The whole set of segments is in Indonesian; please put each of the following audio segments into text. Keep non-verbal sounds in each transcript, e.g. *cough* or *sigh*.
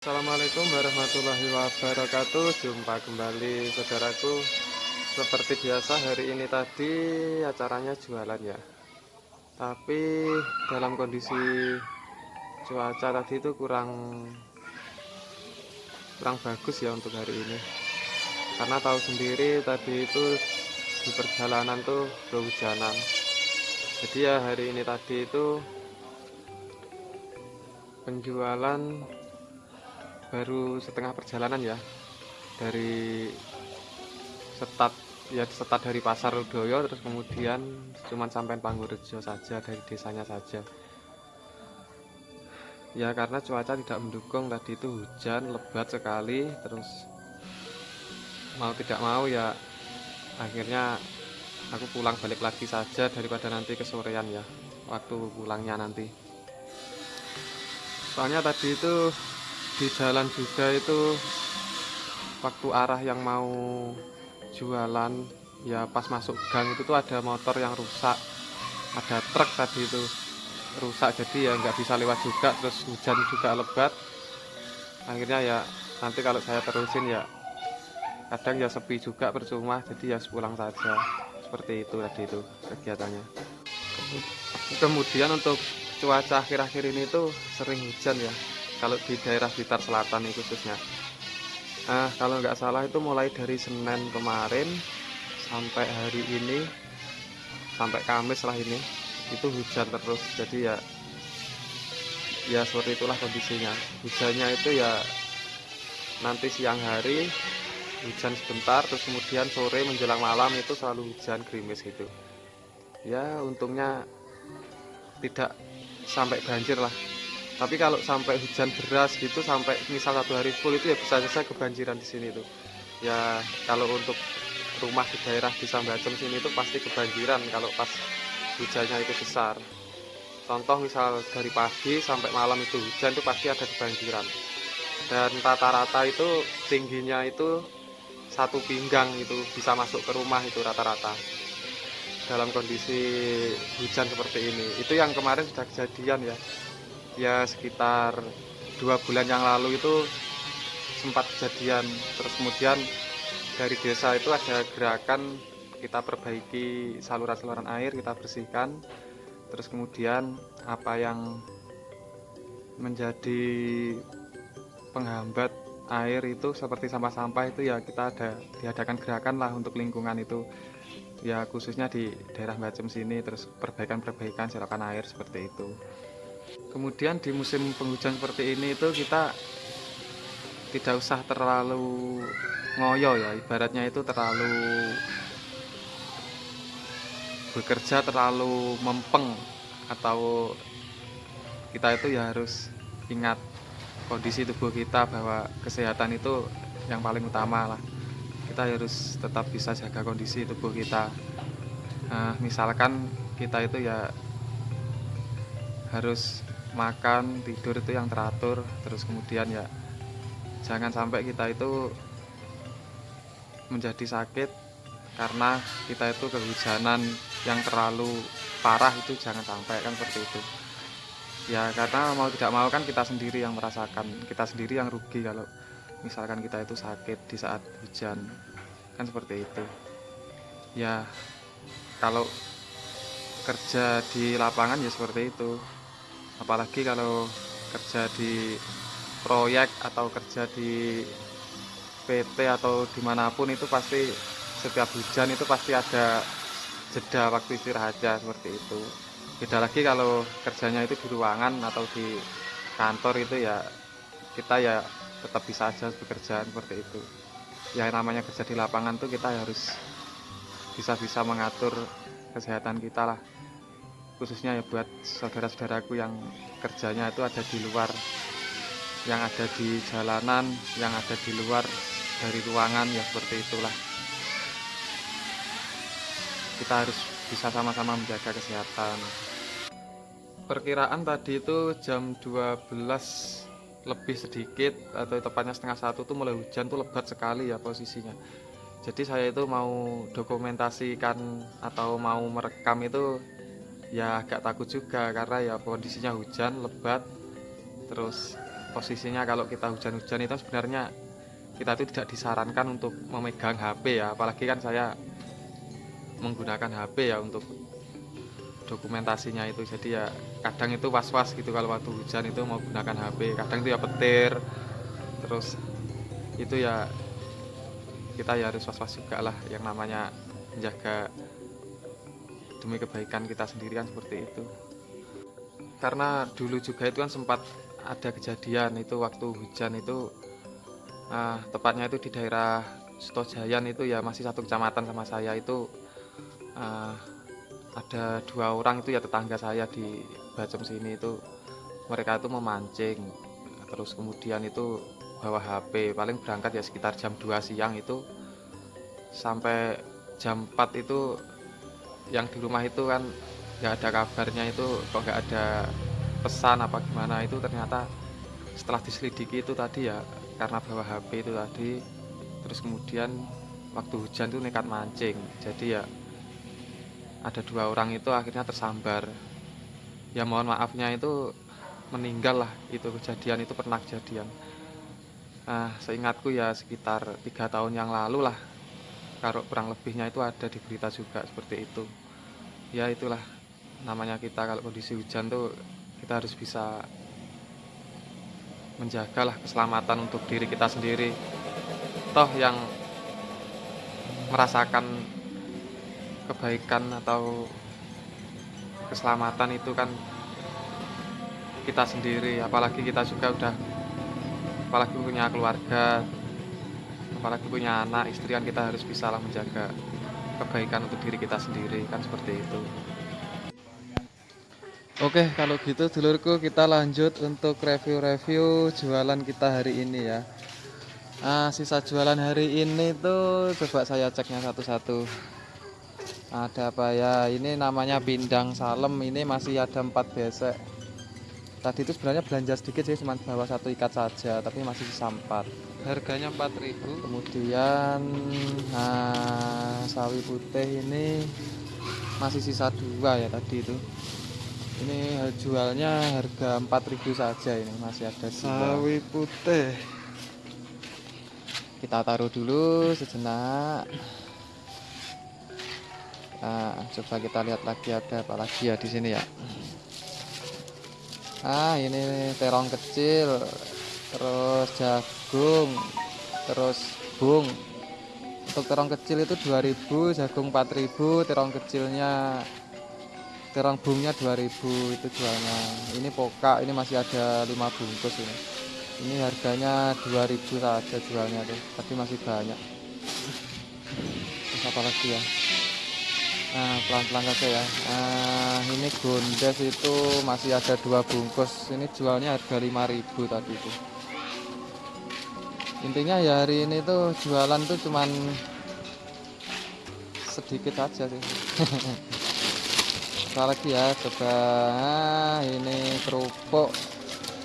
Assalamualaikum warahmatullahi wabarakatuh. Jumpa kembali saudaraku. Seperti biasa hari ini tadi acaranya jualan ya. Tapi dalam kondisi cuaca tadi itu kurang Kurang bagus ya untuk hari ini. Karena tahu sendiri tadi itu di perjalanan tuh berhujanan Jadi ya hari ini tadi itu penjualan baru setengah perjalanan ya. Dari setat ya setat dari pasar Rudoyo terus kemudian cuman sampai Panggurejo saja dari desanya saja. Ya karena cuaca tidak mendukung tadi itu hujan lebat sekali terus mau tidak mau ya akhirnya aku pulang balik lagi saja daripada nanti kesorean ya waktu pulangnya nanti. Soalnya tadi itu di jalan juga itu waktu arah yang mau jualan ya pas masuk gang itu tuh ada motor yang rusak. Ada truk tadi itu rusak jadi ya nggak bisa lewat juga terus hujan juga lebat. Akhirnya ya nanti kalau saya terusin ya kadang ya sepi juga percuma jadi ya pulang saja. Seperti itu tadi itu kegiatannya. Kemudian untuk cuaca akhir-akhir ini tuh sering hujan ya kalau di daerah Blitar Selatan ini khususnya. Nah kalau nggak salah itu mulai dari Senin kemarin sampai hari ini sampai Kamis lah ini itu hujan terus. Jadi ya ya seperti itulah kondisinya. Hujannya itu ya nanti siang hari hujan sebentar terus kemudian sore menjelang malam itu selalu hujan gerimis gitu. Ya untungnya tidak sampai banjir lah tapi kalau sampai hujan deras gitu sampai misal satu hari full itu ya bisa saja kebanjiran di sini tuh. Ya kalau untuk rumah di daerah di Sambacem sini itu pasti kebanjiran kalau pas hujannya itu besar. Contoh misal dari pagi sampai malam itu hujan itu pasti ada kebanjiran. Dan rata-rata itu tingginya itu satu pinggang itu bisa masuk ke rumah itu rata-rata. Dalam kondisi hujan seperti ini. Itu yang kemarin sudah kejadian ya ya sekitar dua bulan yang lalu itu sempat kejadian. Terus kemudian dari desa itu ada gerakan kita perbaiki saluran-saluran air kita bersihkan. Terus kemudian apa yang menjadi penghambat air itu seperti sampah-sampah itu ya kita ada diadakan gerakan lah untuk lingkungan itu. Ya khususnya di daerah Bacem sini terus perbaikan-perbaikan selokan air seperti itu kemudian di musim penghujan seperti ini itu kita tidak usah terlalu ngoyo ya ibaratnya itu terlalu bekerja terlalu mempeng atau kita itu ya harus ingat kondisi tubuh kita bahwa kesehatan itu yang paling utama lah. Kita harus tetap bisa jaga kondisi tubuh kita. Nah, misalkan kita itu ya harus makan tidur itu yang teratur terus kemudian ya jangan sampai kita itu menjadi sakit karena kita itu kehujanan yang terlalu parah itu jangan sampai kan seperti itu. Ya karena mau tidak mau kan kita sendiri yang merasakan kita sendiri yang rugi kalau misalkan kita itu sakit di saat hujan kan seperti itu. Ya kalau kerja di lapangan ya seperti itu apalagi kalau kerja di proyek atau kerja di PT atau di mana pun itu pasti setiap hujan itu pasti ada jeda waktu istirahatnya seperti itu. Beda lagi kalau kerjanya itu di ruangan atau di kantor itu ya kita ya tetap bisa aja bekerja seperti itu. Ya namanya kerja di lapangan tuh kita harus bisa-bisa mengatur kesehatan kita lah khususnya ya buat saudara-saudaraku yang kerjanya itu ada di luar yang ada di jalanan yang ada di luar dari ruangan ya seperti itulah. Kita harus bisa sama-sama menjaga kesehatan. Perkiraan tadi itu jam 12 lebih sedikit atau tepatnya setengah satu tuh mulai hujan tuh lebat sekali ya posisinya. Jadi saya itu mau dokumentasikan atau mau merekam itu ya agak takut juga karena ya kondisinya hujan lebat. Terus posisinya kalau kita hujan-hujan itu sebenarnya kita itu tidak disarankan untuk memegang HP ya. Apalagi kan saya menggunakan HP ya untuk dokumentasinya itu. Jadi ya kadang itu was-was gitu kalau waktu hujan itu mau gunakan HP kadang itu ya petir. Terus itu ya kita ya harus was-was juga lah yang namanya menjaga demi kebaikan kita sendiri kan seperti itu. Karena dulu juga itu kan sempat ada kejadian itu waktu hujan itu uh, tepatnya itu di daerah Sutojayan itu ya masih satu kecamatan sama saya itu uh, ada dua orang itu ya tetangga saya di Bacem sini itu mereka itu memancing. Terus kemudian itu bawa HP paling berangkat ya sekitar jam 2 siang itu sampai jam 4 itu yang di rumah itu kan nggak ada kabarnya itu kok nggak ada pesan apa gimana itu ternyata setelah diselidiki itu tadi ya karena bawa HP itu tadi terus kemudian waktu hujan tuh nekat mancing. Jadi ya ada dua orang itu akhirnya tersambar. Ya mohon maafnya itu meninggal lah itu kejadian itu pernah kejadian. Nah seingatku ya sekitar tiga tahun yang lalu lah kalau kurang lebihnya itu ada di berita juga seperti itu ya itulah namanya kita. Kalau kondisi hujan tuh kita harus bisa menjagalah keselamatan untuk diri kita sendiri. Toh yang merasakan kebaikan atau keselamatan itu kan kita sendiri. Apalagi kita juga udah apalagi punya keluarga apalagi punya anak istri kan kita harus bisa lah menjaga kebaikan untuk diri kita sendiri kan seperti itu. Oke kalau gitu dulurku kita lanjut untuk review-review jualan kita hari ini ya. Nah, sisa jualan hari ini tuh coba saya ceknya satu-satu. Ada apa ya? Ini namanya pindang salem ini masih ada empat besek tadi itu sebenarnya belanja sedikit sih cuma bawa satu ikat saja tapi masih sisa empat. Harganya 4000 kemudian nah, sawi putih ini masih sisa dua ya tadi itu. Ini jualnya harga 4000 saja ini masih ada sawi putih. Kita taruh dulu sejenak. Nah, coba kita lihat lagi ada apa lagi ya di sini ya ah ini terong kecil terus jagung terus bung. Untuk terong kecil itu 2000 jagung 4000 terong kecilnya terang bungnya 2000 itu jualnya. Ini poka ini masih ada 5 bungkus ini. Ini harganya 2000 saja jualnya tuh tapi masih banyak. Terus apa lagi ya? Nah pelan-pelan saja ya. Nah ini gondes itu masih ada dua bungkus. Ini jualnya harga 5000 tadi itu. Intinya ya hari ini tuh jualan tuh cuman sedikit aja sih. *laughs* Apa lagi ya coba nah, ini kerupuk.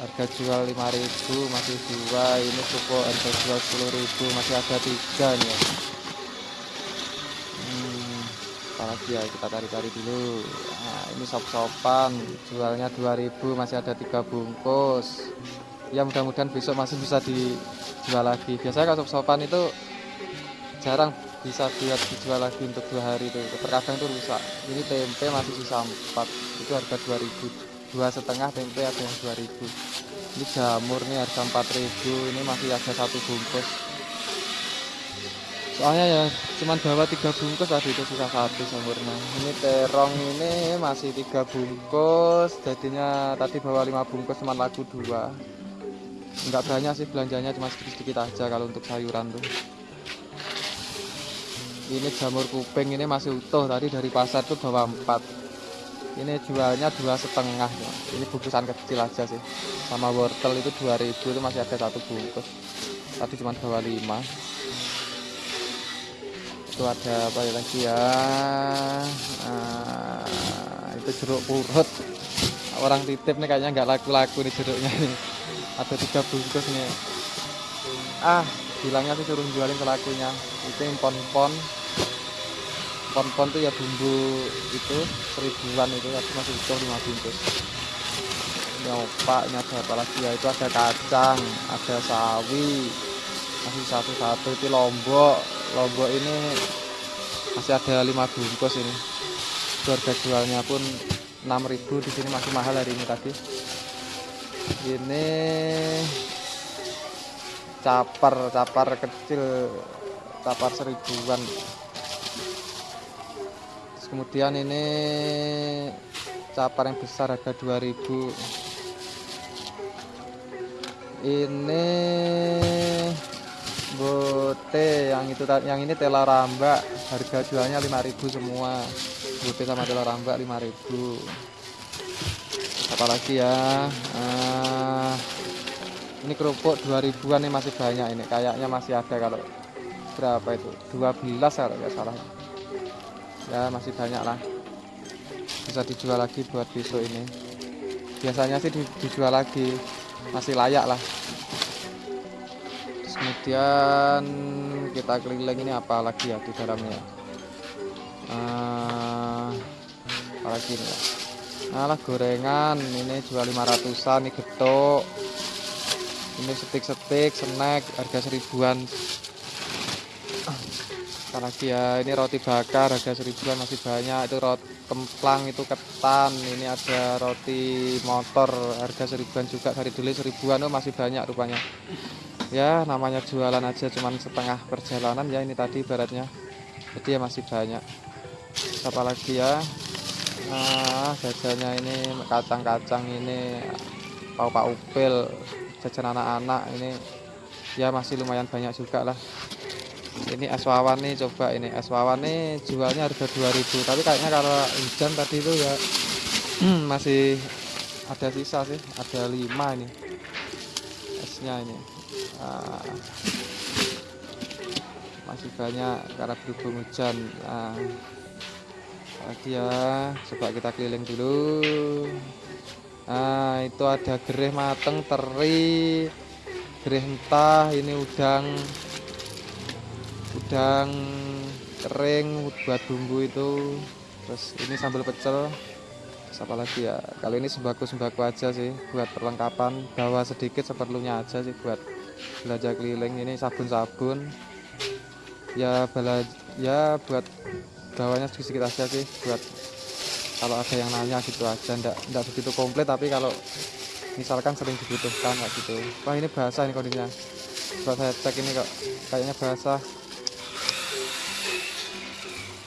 Harga jual 5000 masih dua. Ini kerupuk harga jual 10000 masih ada tiga nih. ya. Apalagi ya kita cari-cari dulu. Nah, ini sop-sopan jualnya 2000 masih ada tiga bungkus. Ya mudah-mudahan besok masih bisa dijual lagi. Biasanya kalau sop-sopan itu jarang bisa buat dijual lagi untuk dua hari itu. Terkadang itu rusak. Ini tempe masih sisa 4 itu harga 2000 dua setengah tempe ada yang 2000 ini jamur nih harga 4000 ini masih ada satu bungkus soalnya ya cuman bawa tiga bungkus tadi itu sisa satu jamurnya ini terong ini masih tiga bungkus. Jadinya tadi bawa lima bungkus cuma laku dua. Enggak banyak sih belanjanya cuma sedikit-sedikit aja kalau untuk sayuran tuh. Ini jamur kuping ini masih utuh. Tadi dari pasar tuh bawa empat. Ini jualnya dua setengah ini bungkusan kecil aja sih. Sama wortel itu 2000 itu masih ada satu bungkus. Tadi cuma bawa lima itu ada apa ya lagi? Ya nah, itu jeruk purut. Orang titip nih kayaknya nggak laku-laku nih jeruknya nih. Ada tiga bungkus nih. Ah bilangnya sih suruh jualin pelakunya. Itu impon-pon pon-pon tuh ya bumbu itu seribuan itu tapi masih utuh lima bungkus. Ini opak ini ada apa lagi? Ya itu ada kacang ada sawi masih satu-satu itu lombok lombok ini masih ada lima bungkus ini. Harga jualnya pun 6000 di sini masih mahal hari ini tadi. Ini capar capar kecil capar seribuan. Terus kemudian ini capar yang besar harga 2000 ini bote yang itu yang ini tela rambak. Harga jualnya 5000 semua. Bote sama tela rambak 5000 apalagi ya uh, ini kerupuk 2000an ini masih banyak ini. Kayaknya masih ada kalau berapa itu? 12 kalau nggak salah. Ya masih banyak lah. Bisa dijual lagi buat besok ini. Biasanya sih dijual lagi. Masih layak lah kemudian kita keliling ini apa lagi ya di dalamnya uh, apa lagi ini ya? Nah gorengan. Ini jual 500an ini getuk. Ini setik-setik snack harga seribuan. Lagi ya? Ini roti bakar harga seribuan masih banyak. Itu roti kemplang itu ketan. Ini ada roti motor harga seribuan juga. Dari dulu seribuan oh masih banyak rupanya ya namanya jualan aja cuman setengah perjalanan. Ya ini tadi baratnya. Jadi ya masih banyak. Apa lagi ya? Nah jajannya ini kacang-kacang ini pau pak upil jajan anak-anak ini. Ya masih lumayan banyak juga lah. Ini es wawan nih coba ini. Es wawan nih jualnya harga 2000 tapi kayaknya kalau hujan tadi itu ya masih ada sisa sih. Ada 5 ini esnya ini nah, masih banyak karena berhubung hujan. Nah, lagi ya coba kita keliling dulu. Nah itu ada gereh mateng teri gereh entah ini udang udang kering buat bumbu itu. Terus ini sambal pecel. Terus apa lagi ya? Kali ini sembako-sembako aja sih buat perlengkapan. Bawa sedikit seperlunya aja sih buat belanja keliling ini sabun-sabun. Ya bela ya buat bawanya sedikit aja sih buat kalau ada yang nanya gitu aja. Ndak ndak begitu komplit tapi kalau misalkan sering dibutuhkan kayak gitu. Wah ini basah ini kondisinya. Coba saya cek ini kok kayaknya basah.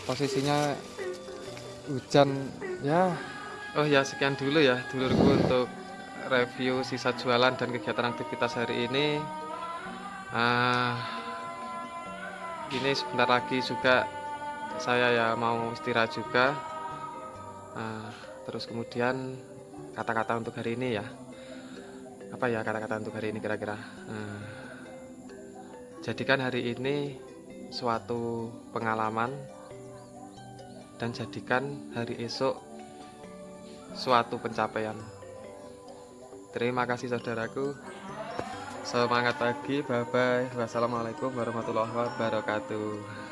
Posisinya hujan ya. Oh ya sekian dulu ya dulurku untuk review sisa jualan dan kegiatan aktivitas hari ini uh, ini sebentar lagi juga saya ya mau istirahat juga. Uh, terus kemudian kata-kata untuk hari ini ya. Apa ya kata-kata untuk hari ini kira-kira? Uh, jadikan hari ini suatu pengalaman dan jadikan hari esok suatu pencapaian. Terima kasih saudaraku semangat pagi bye bye wassalamualaikum warahmatullahi wabarakatuh